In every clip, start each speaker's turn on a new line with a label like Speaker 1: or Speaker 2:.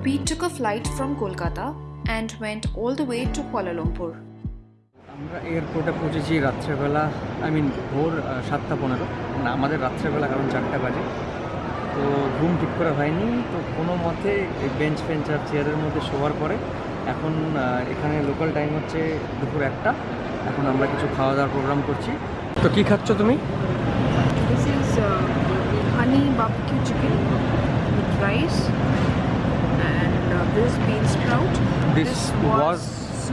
Speaker 1: took a flight from Kolkata and went all the way to Kuala Lumpur.
Speaker 2: আমরা এয়ারপোর্টে পৌঁছেছি রাত্রেবেলা I mean ভোর সাতটা পনেরো। মানে আমাদের রাত্রেবেলা কারণ চারটা বাজে। তো ঘুম ঠিক করে হয়নি তো কোনো মতে বেঞ্চ ফেঞ্চ আর চেয়ারের মধ্যে শোয়ার পরে এখন এখানে লোকাল টাইম হচ্ছে দুপুর একটা। এখন আমরা কিছু খাওয়া দাওয়ার প্রোগ্রাম করছি। তো কি খাচ্ছ তুমি?
Speaker 1: Honey barbecue chicken with rice. and uh, this bean sprout.
Speaker 2: This was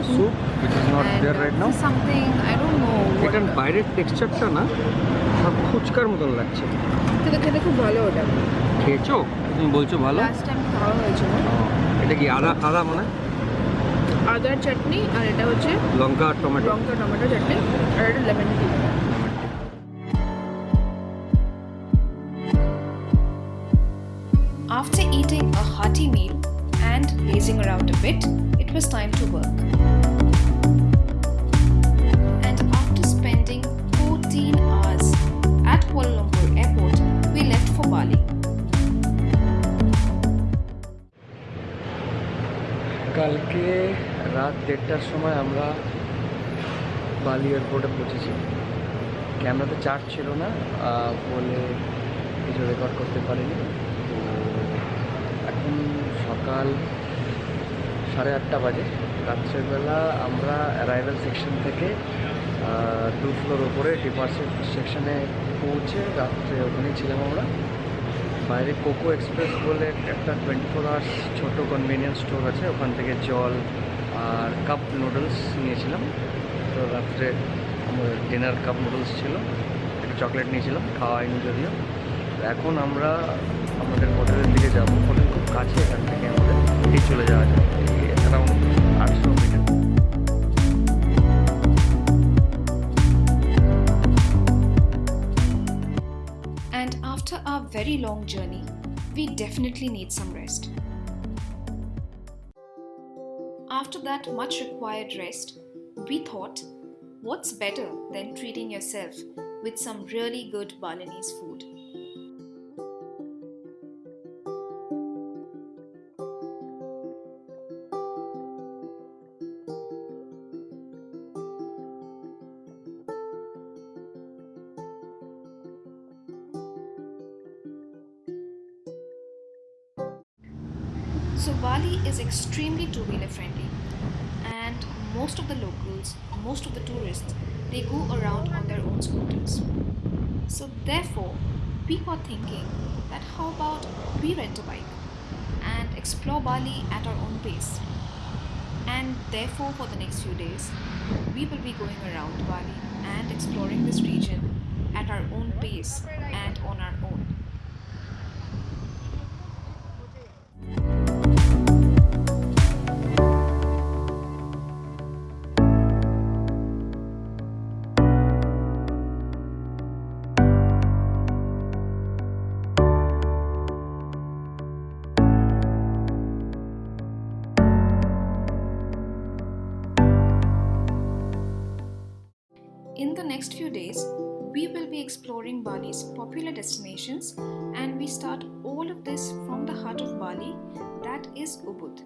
Speaker 2: soup which is not
Speaker 1: and
Speaker 2: there
Speaker 1: uh,
Speaker 2: right now
Speaker 1: this is something I don't know. What
Speaker 2: এটার বাইরের টেক্সচারটা না সব ফুচকার মতন লাগছে
Speaker 1: খেতে খেতে খুব ভালো ওটা
Speaker 2: খেয়েছো তুমি বলছো ভালো
Speaker 1: লাস্ট টাইম খাওয়া হয়েছিল
Speaker 2: ও, এটা কি আদা আদা মানে
Speaker 1: আদার চাটনি আর এটা হচ্ছে
Speaker 2: লঙ্কা আর টমেটো
Speaker 1: লঙ্কা টমেটো চাটনি আর এটা lemon tea After eating a hearty meal and lazing around a bit, it was time to work. And after spending 14 hours at Kuala Lumpur airport, we left for Bali.
Speaker 2: কালকে রাত দেড়টার সময় আমরা বালি এয়ারপোর্টে পৌঁছেছি ক্যামেরাতে চার্জ ছিল না বলে কিছু রেকর্ড করতে পারিনি তো এখন সকাল সাড়ে আটটা বাজে। রাত্রেবেলা আমরা অ্যারাইভেল সেকশন থেকে টু ফ্লোর ওপরে ডিপার্চার সেকশনে পৌঁছে রাত্রে ওখানেই ছিলাম আমরা। বাইরে কোকো এক্সপ্রেস বলে একটা টোয়েন্টি ফোর আওয়ার্স ছোটো কনভেনিয়েন্স স্টোর আছে, ওখান থেকে জল আর কাপ নুডলস নিয়েছিলাম। তো রাত্রে আমার ডিনার কাপ নুডলস ছিল, একটু চকলেট নিয়েছিলাম, খাওয়া হয়নি যদিও। এখন আমরা আমাদের আমাদের এই চলে যাওয়া যায় অ্যারাউন্ড আটশো metre
Speaker 1: And after our very long journey, we definitely need some rest. After that much required rest, we thought, what's better than treating yourself with some really good Balinese food? So Bali is extremely two-wheeler friendly and most of the locals, most of the tourists, they go around on their own scooters. So therefore, we were thinking that how about we rent a bike and explore Bali at our own pace. And therefore for the next few days, we will be going around Bali and exploring this region at our own pace and on our In the next few days, we will be exploring Bali's popular destinations and we start all of this from the heart of Bali, that is Ubud.